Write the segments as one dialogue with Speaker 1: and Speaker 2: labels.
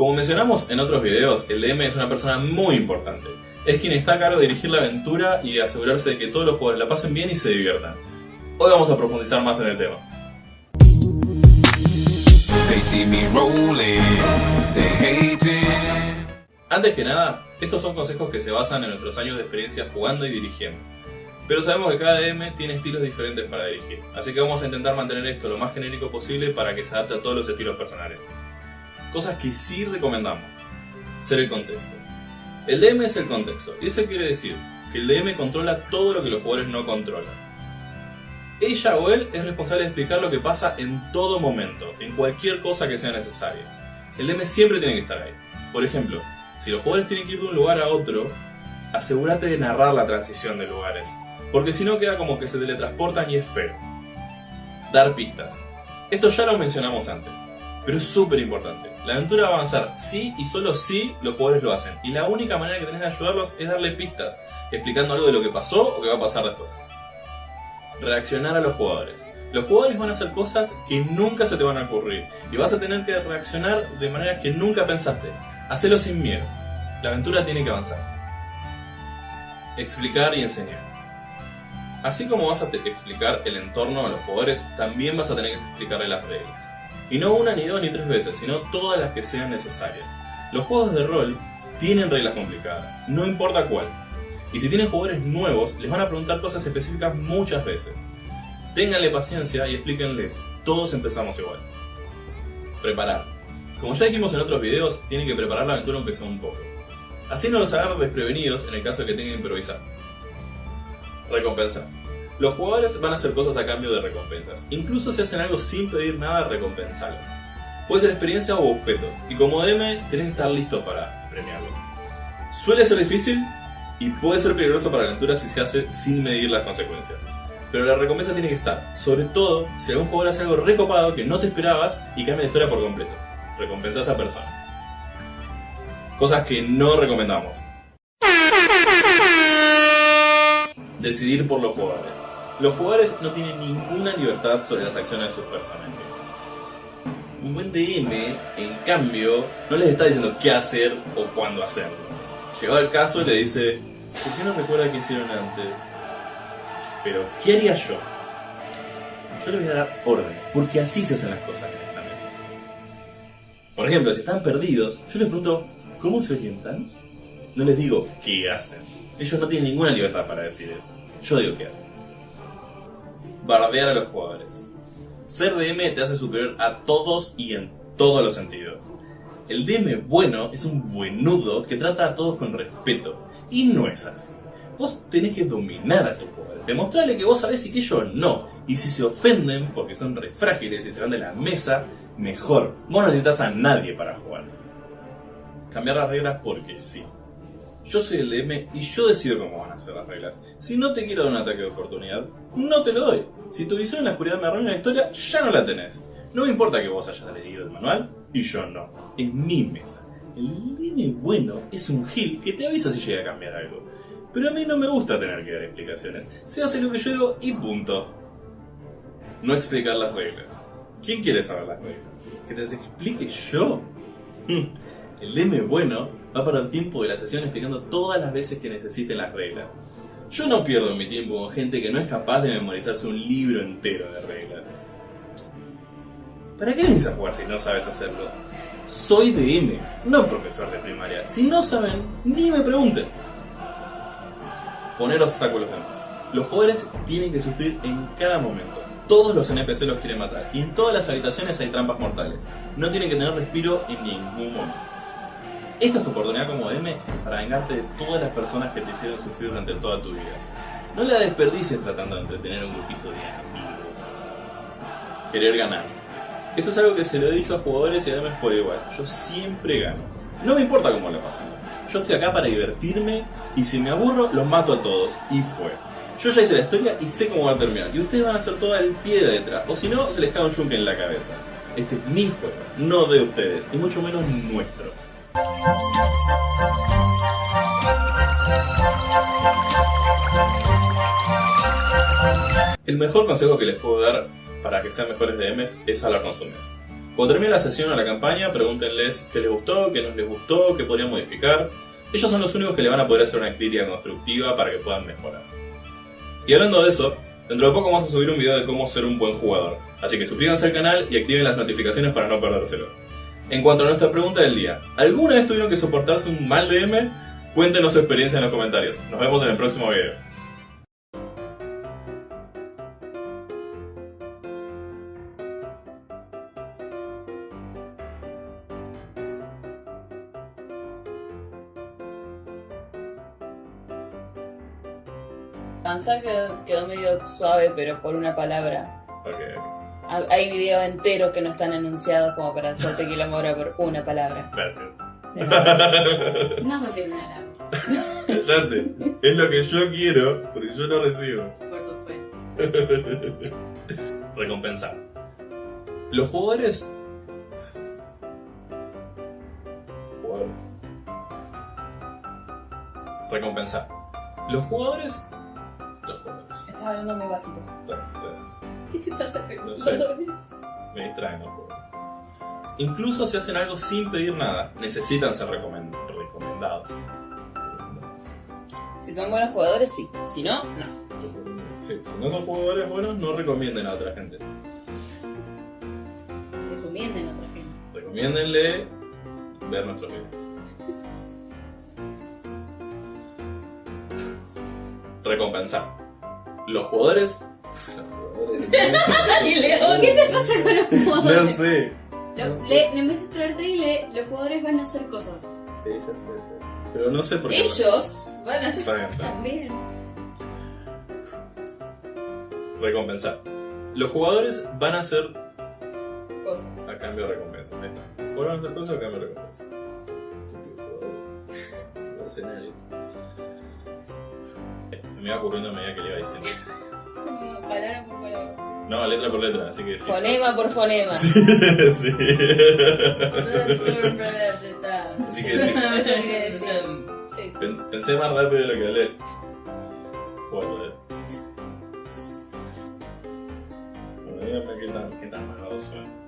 Speaker 1: Como mencionamos en otros videos, el DM es una persona muy importante. Es quien está a cargo de dirigir la aventura y de asegurarse de que todos los jugadores la pasen bien y se diviertan. Hoy vamos a profundizar más en el tema. Antes que nada, estos son consejos que se basan en nuestros años de experiencia jugando y dirigiendo. Pero sabemos que cada DM tiene estilos diferentes para dirigir, así que vamos a intentar mantener esto lo más genérico posible para que se adapte a todos los estilos personales. Cosas que sí recomendamos. Ser el contexto. El DM es el contexto, y eso quiere decir que el DM controla todo lo que los jugadores no controlan. Ella o él es responsable de explicar lo que pasa en todo momento, en cualquier cosa que sea necesaria. El DM siempre tiene que estar ahí. Por ejemplo, si los jugadores tienen que ir de un lugar a otro, asegúrate de narrar la transición de lugares, porque si no queda como que se teletransportan y es feo. Dar pistas. Esto ya lo mencionamos antes, pero es súper importante. La aventura va a avanzar si y solo si los jugadores lo hacen. Y la única manera que tenés de ayudarlos es darle pistas, explicando algo de lo que pasó o que va a pasar después. Reaccionar a los jugadores. Los jugadores van a hacer cosas que nunca se te van a ocurrir y vas a tener que reaccionar de maneras que nunca pensaste. Hacelo sin miedo. La aventura tiene que avanzar. Explicar y enseñar. Así como vas a explicar el entorno a los jugadores, también vas a tener que explicarle las reglas. Y no una, ni dos, ni tres veces, sino todas las que sean necesarias. Los juegos de rol tienen reglas complicadas, no importa cuál. Y si tienen jugadores nuevos, les van a preguntar cosas específicas muchas veces. Ténganle paciencia y explíquenles, todos empezamos igual. Preparar. Como ya dijimos en otros videos, tienen que preparar la aventura aunque un poco. Así no los agarren desprevenidos en el caso de que tengan que improvisar. Recompensar. Los jugadores van a hacer cosas a cambio de recompensas. Incluso si hacen algo sin pedir nada, recompensalos. Puede ser experiencia o objetos, y como DM tenés que estar listo para premiarlo. Suele ser difícil y puede ser peligroso para la aventura si se hace sin medir las consecuencias. Pero la recompensa tiene que estar, sobre todo si algún jugador hace algo recopado que no te esperabas y cambia la historia por completo. Recompensa a esa persona. Cosas que no recomendamos. Decidir por los jugadores. Los jugadores no tienen ninguna libertad sobre las acciones de sus personajes. Un buen DM, en cambio, no les está diciendo qué hacer o cuándo hacerlo. Llegado el caso, le dice, ¿por qué no recuerda qué hicieron antes? Pero, ¿qué haría yo? Yo le voy a dar orden, porque así se hacen las cosas en esta mesa. Por ejemplo, si están perdidos, yo les pregunto, ¿cómo se orientan? No les digo qué hacen. Ellos no tienen ninguna libertad para decir eso. Yo digo qué hacen bardear a los jugadores. Ser DM te hace superior a todos y en todos los sentidos. El DM bueno es un buenudo que trata a todos con respeto. Y no es así. Vos tenés que dominar a tus jugadores, demostrarle que vos sabés y que ellos no. Y si se ofenden porque son re frágiles y se van de la mesa, mejor. Vos no necesitas a nadie para jugar. Cambiar las reglas porque sí. Yo soy el DM y yo decido cómo van a ser las reglas. Si no te quiero dar un ataque de oportunidad, no te lo doy. Si tu visión en la oscuridad me arruina la historia, ya no la tenés. No me importa que vos hayas leído el manual y yo no. Es mi mesa. El DM bueno es un gil que te avisa si llega a cambiar algo. Pero a mí no me gusta tener que dar explicaciones. Se hace lo que yo digo y punto. No explicar las reglas. ¿Quién quiere saber las reglas? ¿Que te las explique yo? El DM bueno va para el tiempo de la sesión explicando todas las veces que necesiten las reglas. Yo no pierdo mi tiempo con gente que no es capaz de memorizarse un libro entero de reglas. ¿Para qué venís a jugar si no sabes hacerlo? Soy DM, no profesor de primaria. Si no saben, ni me pregunten. Poner obstáculos de más. Los jugadores tienen que sufrir en cada momento. Todos los NPC los quieren matar. Y en todas las habitaciones hay trampas mortales. No tienen que tener respiro en ningún momento. Esta es tu oportunidad como DM para vengarte de todas las personas que te hicieron sufrir durante toda tu vida. No la desperdices tratando de entretener a un grupito de amigos. Querer ganar. Esto es algo que se lo he dicho a jugadores y además por igual. Yo siempre gano. No me importa cómo la pasen. Yo estoy acá para divertirme y si me aburro los mato a todos. Y fue. Yo ya hice la historia y sé cómo va a terminar. Y ustedes van a hacer todo el pie de letra. O si no, se les cae un yunque en la cabeza. Este es mi juego, no de ustedes. Y mucho menos nuestro. El mejor consejo que les puedo dar para que sean mejores DMs es hablar con su mesa. Cuando termine la sesión o la campaña, pregúntenles qué les gustó, qué no les gustó, qué podrían modificar. Ellos son los únicos que le van a poder hacer una crítica constructiva para que puedan mejorar. Y hablando de eso, dentro de poco vamos a subir un video de cómo ser un buen jugador. Así que suscríbanse al canal y activen las notificaciones para no perdérselo. En cuanto a nuestra pregunta del día, ¿alguna vez tuvieron que soportarse un mal DM? Cuéntenos su experiencia en los comentarios. Nos vemos en el próximo video.
Speaker 2: Avanzar quedó, medio suave, pero por una palabra.
Speaker 1: Ok.
Speaker 2: Ha- Hay videos enteros que no están anunciados como para hacerte quilombo ahora por una palabra.
Speaker 1: Gracias.
Speaker 3: No sé si me da
Speaker 1: Cállate. Es lo que yo quiero, porque yo lo recibo.
Speaker 3: por supuesto.
Speaker 1: Recompensar. Los jugadores. Jugadores. Recompensar. Los jugadores. Los jugadores.
Speaker 2: Estás hablando muy bajito.
Speaker 1: Está, Gracias.
Speaker 3: ¿Qué pasa con
Speaker 1: No
Speaker 3: los
Speaker 1: sé.
Speaker 3: jugadores?
Speaker 1: Me distraen los jugadores. Incluso si hacen algo sin pedir nada, necesitan ser recomen- recomendados. Recomendados.
Speaker 2: Si son buenos jugadores, sí. Si no, no.
Speaker 1: Sí, si no son jugadores buenos, no recomienden a otra gente.
Speaker 3: Recomienden a otra gente.
Speaker 1: Recomiéndenle ver nuestro video. Recompensar. Los jugadores. Los jugadores.
Speaker 3: ¿Qué te pasa con los
Speaker 1: No
Speaker 3: jugadores?
Speaker 1: sé.
Speaker 3: Lo-
Speaker 1: No sé.
Speaker 3: le- en vez de traerte y le, los jugadores van a hacer cosas.
Speaker 1: Sí, ya sé. Pero no sé por qué.
Speaker 2: Ellos van a
Speaker 1: bien.
Speaker 2: también.
Speaker 1: Recompensar. Los jugadores van a hacer
Speaker 2: Cosas.
Speaker 1: a cambio de recompensa. Ahí está. Jugadores van a hacer cosas a cambio de recompensa. Mercenarios. Se me iba ocurriendo a medida que le iba diciendo.
Speaker 3: Palabra por palabra.
Speaker 1: No, letra por letra, así que sí.
Speaker 2: Fonema por fonema.
Speaker 1: Sí, sí.
Speaker 2: Así
Speaker 1: que sí. Pensé más rápido de lo que hablé. Bueno, eh. Bueno, díganme qué tan, qué tan malvado suena.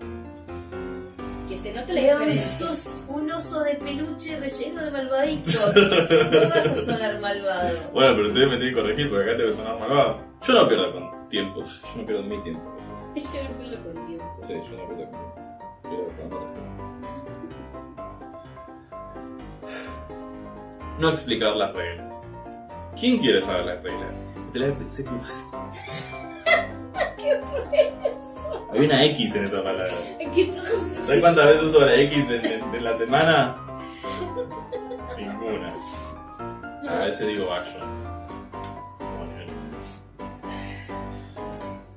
Speaker 3: Que se note la
Speaker 2: León,
Speaker 3: diferencia.
Speaker 2: sos un oso de peluche relleno de malvaditos. No vas a sonar malvado.
Speaker 1: Bueno, pero ustedes me tienen que corregir porque acá te va a sonar malvado. Yo no pierdo con tiempo. Yo no pierdo mi tiempo. cosas.
Speaker 3: Yo no pierdo por tiempo.
Speaker 1: Sí, yo no pierdo con tiempo. Pierdo con otras cosas. No explicar las reglas. ¿Quién quiere saber las reglas? Te la pensé como...
Speaker 3: ¿Qué eso?
Speaker 1: Hay una X en esa palabra. ¿Sabes cuántas veces uso la X en, en- en la semana? Ninguna. A veces digo action.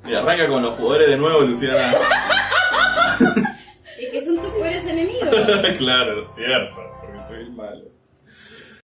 Speaker 1: Y arranca con los jugadores de nuevo, Luciana.
Speaker 3: Es que son tus peores enemigos.
Speaker 1: claro, cierto, porque soy el malo.